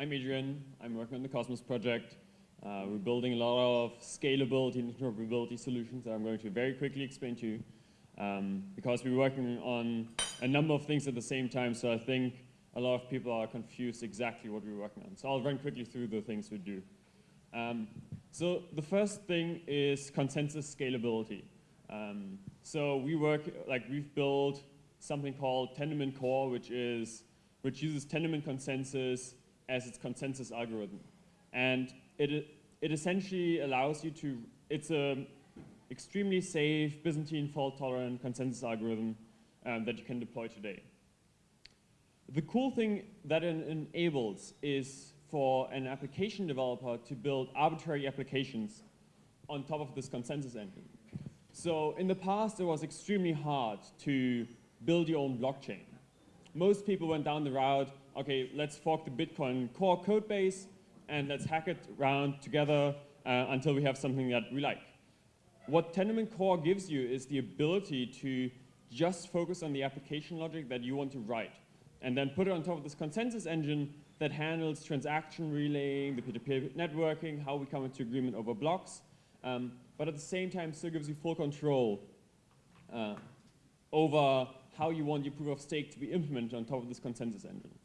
I'm Adrian. I'm working on the Cosmos project. Uh, we're building a lot of scalability and interoperability solutions that I'm going to very quickly explain to you um, because we're working on a number of things at the same time. So I think a lot of people are confused exactly what we're working on. So I'll run quickly through the things we do. Um, so the first thing is consensus scalability. Um, so we work, like we've built something called Tendermint Core, which is, which uses Tendermint consensus as its consensus algorithm. And it, it essentially allows you to, it's a extremely safe, Byzantine fault-tolerant consensus algorithm um, that you can deploy today. The cool thing that it enables is for an application developer to build arbitrary applications on top of this consensus engine. So in the past, it was extremely hard to build your own blockchain. Most people went down the route, okay, let's fork the Bitcoin core code base and let's hack it around together uh, until we have something that we like. What Tendermint Core gives you is the ability to just focus on the application logic that you want to write and then put it on top of this consensus engine that handles transaction relaying, the peer-to-peer -peer networking, how we come into agreement over blocks, um, but at the same time still gives you full control uh, over how you want your proof of stake to be implemented on top of this consensus engine.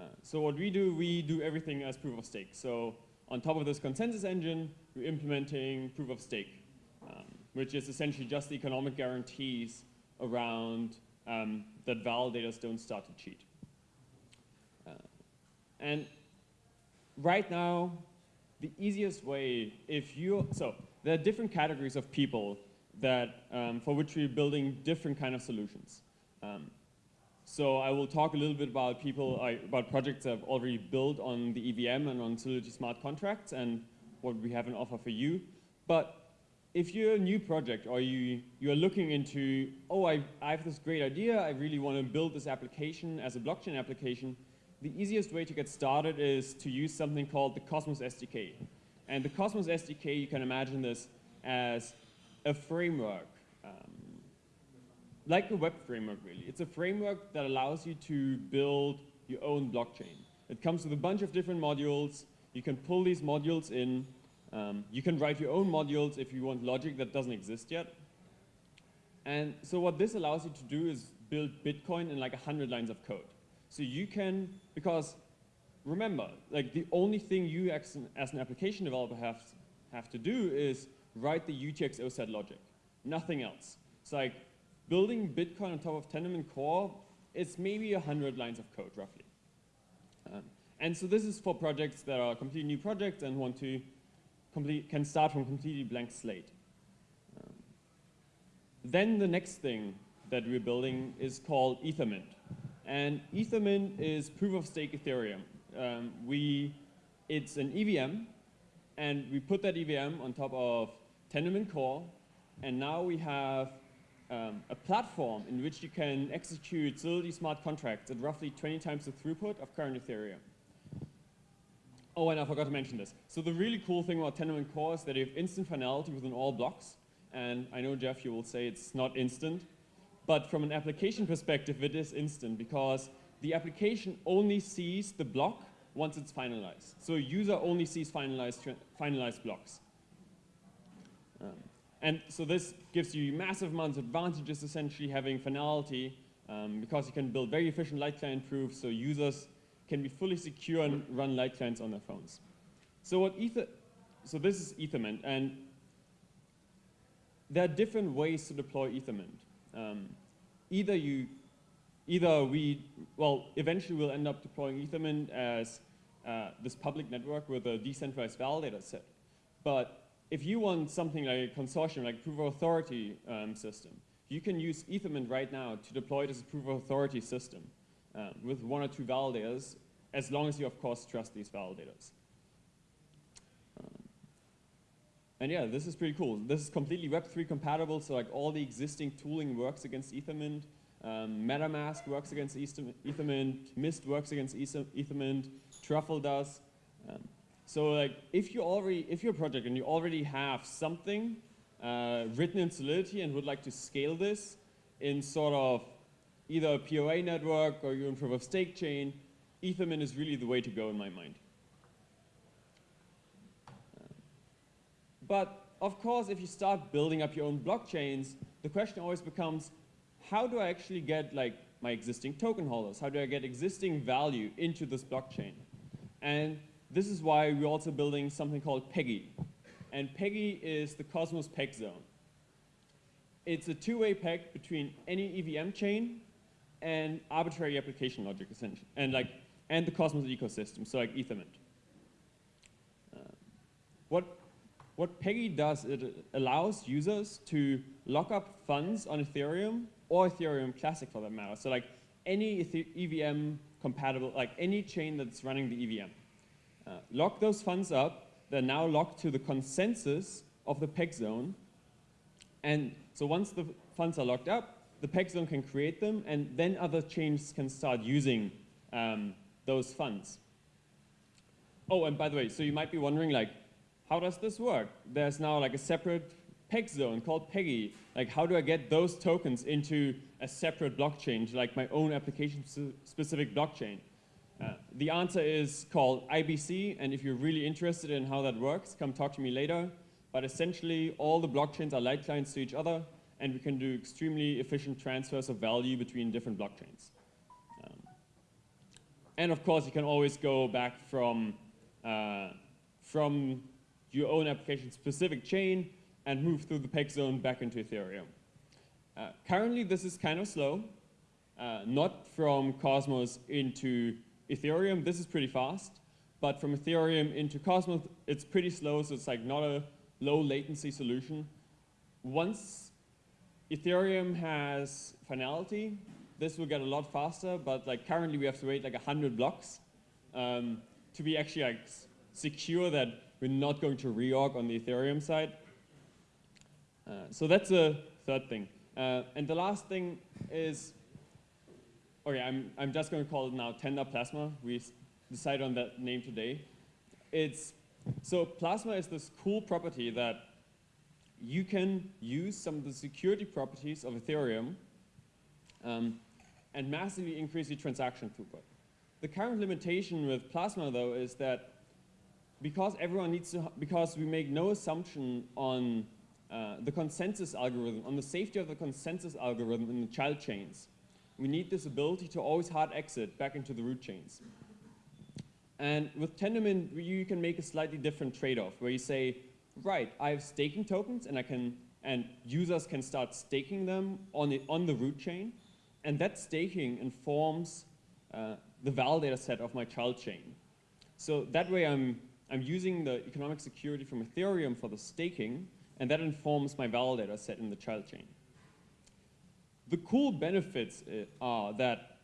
Uh, so what we do, we do everything as proof of stake. So on top of this consensus engine, we're implementing proof of stake, um, which is essentially just the economic guarantees around um, that validators don't start to cheat. Uh, and right now, the easiest way, if you, so there are different categories of people that, um, for which we're building different kind of solutions. Um, so I will talk a little bit about people, about projects have already built on the EVM and on Solidity smart contracts and what we have an offer for you. But if you're a new project or you, you're looking into, oh, I, I have this great idea, I really want to build this application as a blockchain application, the easiest way to get started is to use something called the Cosmos SDK. And the Cosmos SDK, you can imagine this as a framework like a web framework really. It's a framework that allows you to build your own blockchain. It comes with a bunch of different modules. You can pull these modules in. Um, you can write your own modules if you want logic that doesn't exist yet. And so what this allows you to do is build Bitcoin in like 100 lines of code. So you can, because remember, like the only thing you as an, as an application developer have, have to do is write the UTXO set logic, nothing else. It's like building Bitcoin on top of Tendermint Core is maybe 100 lines of code, roughly. Um, and so this is for projects that are completely new projects and want to complete, can start from completely blank slate. Um, then the next thing that we're building is called Ethermint. And Ethermint is proof of stake Ethereum. Um, we, it's an EVM, and we put that EVM on top of Tendermint Core, and now we have um, a platform in which you can execute Solidity smart contracts at roughly 20 times the throughput of current Ethereum. Oh, and I forgot to mention this. So the really cool thing about Tendermint Core is that you have instant finality within all blocks. And I know, Jeff, you will say it's not instant. But from an application perspective, it is instant because the application only sees the block once it's finalized. So a user only sees finalized, finalized blocks. And so this gives you massive amounts of advantages, essentially having finality, um, because you can build very efficient light client proofs, so users can be fully secure and run light clients on their phones. So what Ether, so this is Ethermint, and there are different ways to deploy Ethermint. Um, either you, either we, well, eventually we'll end up deploying Ethermint as uh, this public network with a decentralized validator set. But if you want something like a consortium, like proof of authority um, system, you can use Ethermint right now to deploy a proof of authority system um, with one or two validators, as long as you, of course, trust these validators. Um, and yeah, this is pretty cool. This is completely Web3 compatible, so like all the existing tooling works against Ethermint. Um, MetaMask works against Ethermint. Mist works against Ethermint. Truffle does. So like if you already, if you're a project and you already have something uh, written in Solidity and would like to scale this in sort of either a POA network or your proof of stake chain, Ethermint is really the way to go in my mind. But of course, if you start building up your own blockchains, the question always becomes, how do I actually get like my existing token holders? How do I get existing value into this blockchain? And this is why we're also building something called Peggy. And Peggy is the Cosmos Peg Zone. It's a two-way peg between any EVM chain and arbitrary application logic, essentially, and like and the Cosmos ecosystem, so like Ethermint. Uh, what what Peggy does, it allows users to lock up funds on Ethereum or Ethereum Classic for that matter. So like any EVM compatible, like any chain that's running the EVM. Uh, lock those funds up. They're now locked to the consensus of the peg zone. And so once the funds are locked up, the peg zone can create them, and then other chains can start using um, those funds. Oh, and by the way, so you might be wondering, like, how does this work? There's now like a separate peg zone called Peggy. Like how do I get those tokens into a separate blockchain, like my own application-specific blockchain? Uh, the answer is called IBC, and if you're really interested in how that works, come talk to me later. But essentially, all the blockchains are light clients to each other, and we can do extremely efficient transfers of value between different blockchains. Um, and of course, you can always go back from, uh, from your own application-specific chain and move through the peg zone back into Ethereum. Uh, currently, this is kind of slow. Uh, not from Cosmos into Ethereum, this is pretty fast. But from Ethereum into Cosmos, it's pretty slow, so it's like not a low latency solution. Once Ethereum has finality, this will get a lot faster, but like currently we have to wait like 100 blocks um, to be actually like secure that we're not going to reorg on the Ethereum side. Uh, so that's the third thing. Uh, and the last thing is, okay, I'm, I'm just going to call it now Tender Plasma. We decided on that name today. It's, so Plasma is this cool property that you can use some of the security properties of Ethereum um, and massively increase the transaction throughput. The current limitation with Plasma, though, is that because everyone needs to, because we make no assumption on uh, the consensus algorithm, on the safety of the consensus algorithm in the child chains, we need this ability to always hard exit back into the root chains. And with Tendermint, you can make a slightly different trade-off where you say, right, I have staking tokens and I can, and users can start staking them on the, on the root chain. And that staking informs uh, the validator set of my child chain. So that way I'm I'm using the economic security from Ethereum for the staking, and that informs my validator set in the child chain. The cool benefits uh, are that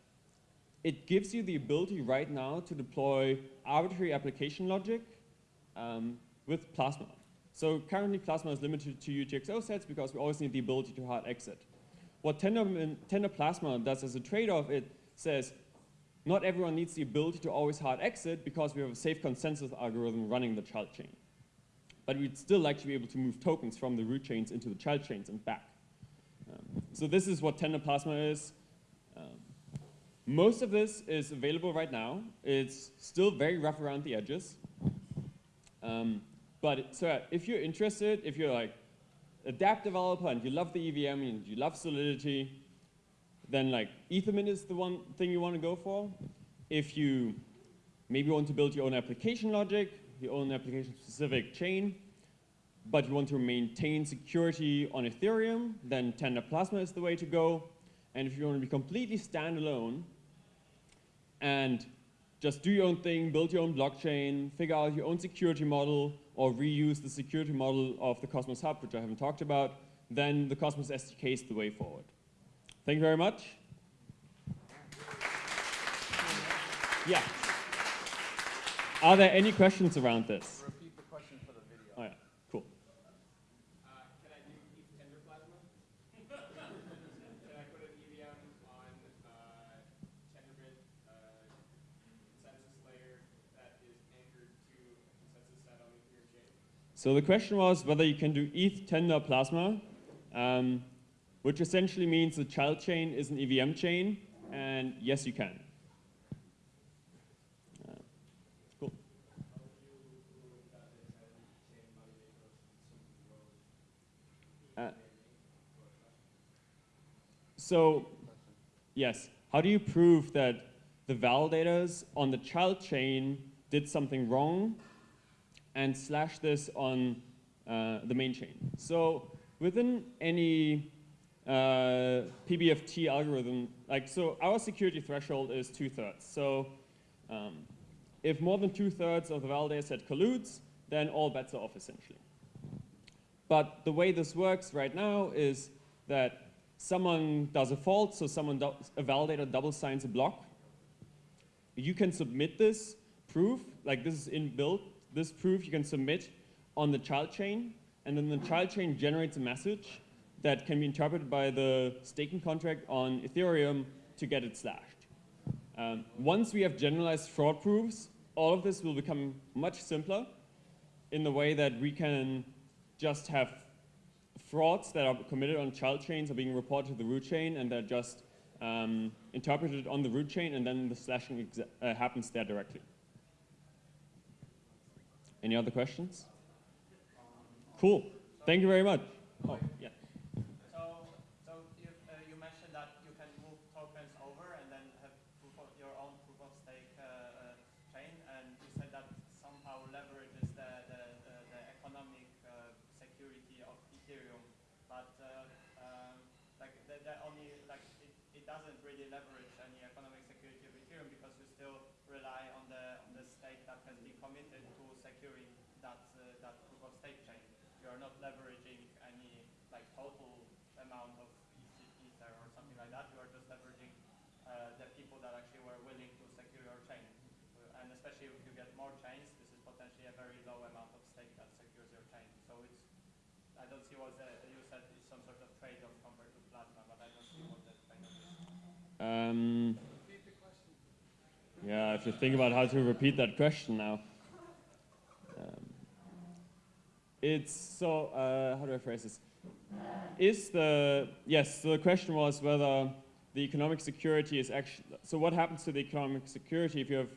it gives you the ability right now to deploy arbitrary application logic um, with Plasma. So currently Plasma is limited to UTXO sets because we always need the ability to hard exit. What Tender, Tender Plasma does as a trade-off, it says, not everyone needs the ability to always hard exit because we have a safe consensus algorithm running the child chain. But we'd still like to be able to move tokens from the root chains into the child chains and back. Um, so this is what Tender Plasma is. Um, most of this is available right now. It's still very rough around the edges. Um, but so if you're interested, if you're like a dApp developer and you love the EVM and you love Solidity, then like Ethermint is the one thing you want to go for. If you maybe want to build your own application logic, your own application-specific chain, but you want to maintain security on Ethereum, then Tender Plasma is the way to go. And if you want to be completely standalone and just do your own thing, build your own blockchain, figure out your own security model, or reuse the security model of the Cosmos Hub, which I haven't talked about, then the Cosmos SDK is the way forward. Thank you very much. Yeah. Are there any questions around this? So the question was whether you can do ETH tender plasma, um, which essentially means the child chain is an EVM chain, and yes, you can. Uh, cool. Uh, so, yes, how do you prove that the validators on the child chain did something wrong and slash this on uh, the main chain? So within any uh, PBFT algorithm, like so our security threshold is two thirds. So um, if more than two thirds of the validator set colludes, then all bets are off essentially. But the way this works right now is that someone does a fault, so someone, a validator double signs a block. You can submit this proof, like this is inbuilt, this proof you can submit on the child chain, and then the child chain generates a message that can be interpreted by the staking contract on Ethereum to get it slashed. Um, once we have generalized fraud proofs, all of this will become much simpler in the way that we can just have frauds that are committed on child chains are being reported to the root chain and they're just um, interpreted on the root chain and then the slashing uh, happens there directly. Any other questions? Cool. Thank you very much. Oh, yeah. So, so you, uh, you mentioned that you can move tokens over and then have of your own proof of stake uh, uh, chain, and you said that somehow leverages the, the, the, the economic security of Ethereum, but um, like the, the only like it, it doesn't really leverage any economic security of Ethereum because you still rely on the on the stake that has been committed to securing that uh, that proof of stake chain. You are not leveraging any total amount of ether or something like that. You are just leveraging uh, the people that actually were willing to secure your chain. Uh, and especially if you get more chains, this is potentially a very low amount of stake that secures your chain. So it's I don't see what the, you said is some sort of trade-off compared to plasma, but I don't see what the trade-off is. Um, yeah, I have to think about how to repeat that question now. Um, it's so, uh, how do I phrase this? Is the, yes, so the question was whether the economic security is actually, so what happens to the economic security if you have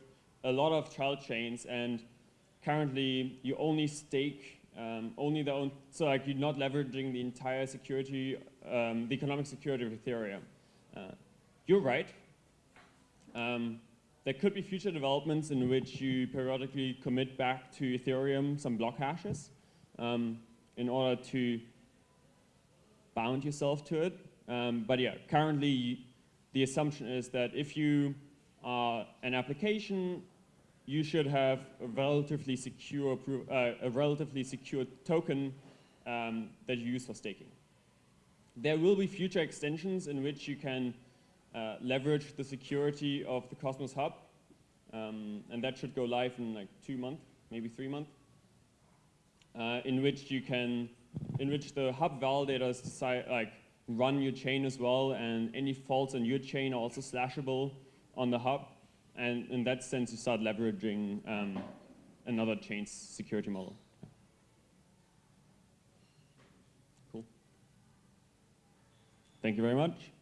a lot of child chains and currently you only stake um, only the own, so like you're not leveraging the entire security, um, the economic security of Ethereum. Uh, you're right. Um, there could be future developments in which you periodically commit back to Ethereum some block hashes um, in order to bound yourself to it. Um, but yeah, currently the assumption is that if you are an application, you should have a relatively secure, uh, a relatively secure token um, that you use for staking. There will be future extensions in which you can uh, leverage the security of the Cosmos Hub, um, and that should go live in like two months, maybe three months uh, in which you can, in which the hub validators decide, like, run your chain as well, and any faults on your chain are also slashable on the hub. And in that sense, you start leveraging um, another chain's security model. Cool. Thank you very much.